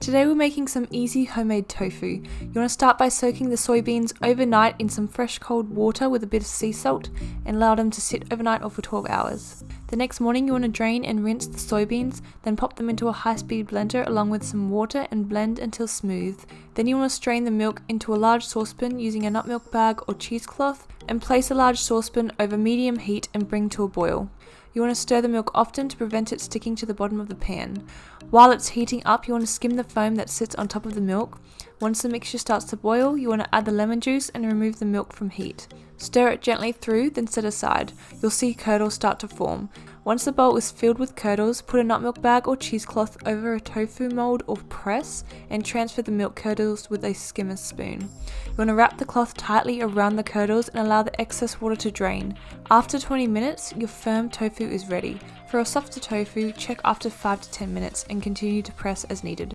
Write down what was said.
Today we're making some easy homemade tofu. You want to start by soaking the soybeans overnight in some fresh cold water with a bit of sea salt and allow them to sit overnight or for 12 hours. The next morning you want to mm. drain and rinse the soybeans, then pop them into a high-speed blender along with some water and blend until smooth. Then you want to strain the milk into a large saucepan using a nut milk bag or cheesecloth and place a large saucepan over medium heat and bring to a boil. You want to stir the milk often to prevent it sticking to the bottom of the pan. While it's heating up, you want to skim the foam that sits on top of the milk. Once the mixture starts to boil, you want to add the lemon juice and remove the milk from heat. Stir it gently through, then set aside. You'll see curdles start to form. Once the bowl is filled with curdles, put a nut milk bag or cheesecloth over a tofu mold or press and transfer the milk curdles with a skimmer spoon. You want to wrap the cloth tightly around the curdles and allow the excess water to drain. After 20 minutes, your firm tofu is ready. For a softer tofu, check after 5 to 10 minutes and continue to press as needed.